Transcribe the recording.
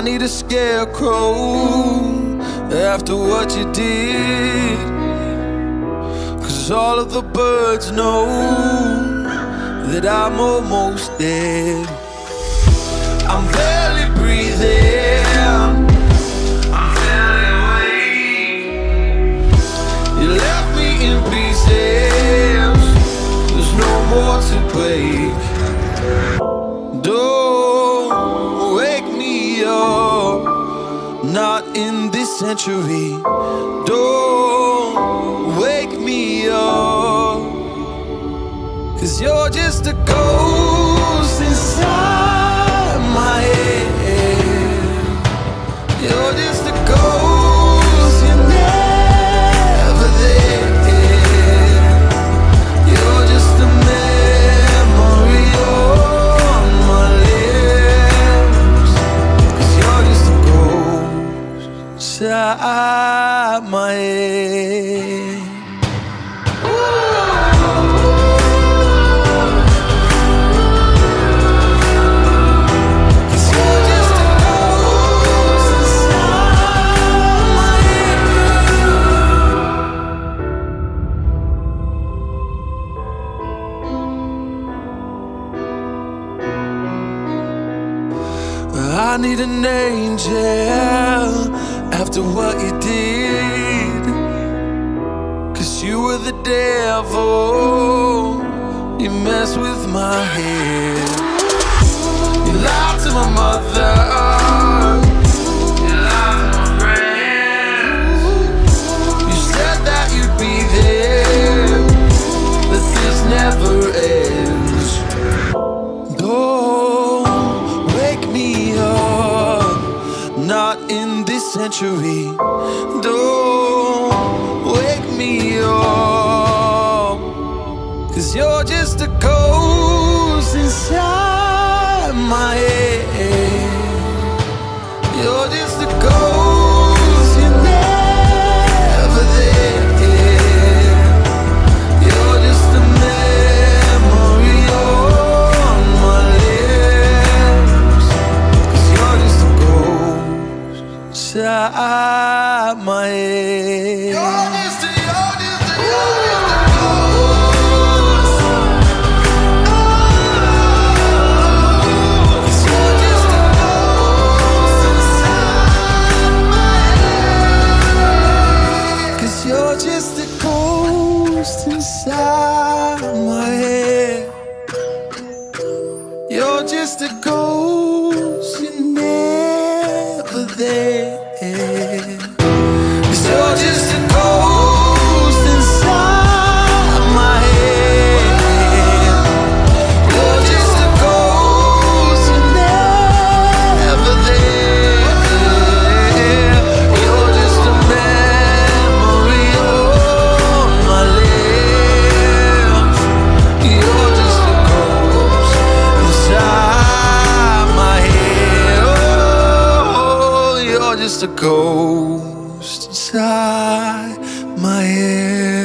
I need a scarecrow after what you did. Cause all of the birds know that I'm almost dead. I'm barely Not in this century. Don't wake me up. Cause you're just a ghost inside head. I need an angel after what you did. Cause you were the devil. You messed with my head. Not in this century. Don't wake me up, cause you're just a ghost inside my head. You're just a ghost, Cause you're just a ghost inside my head. You're just a ghost, you're never there. Just a ghost inside my head.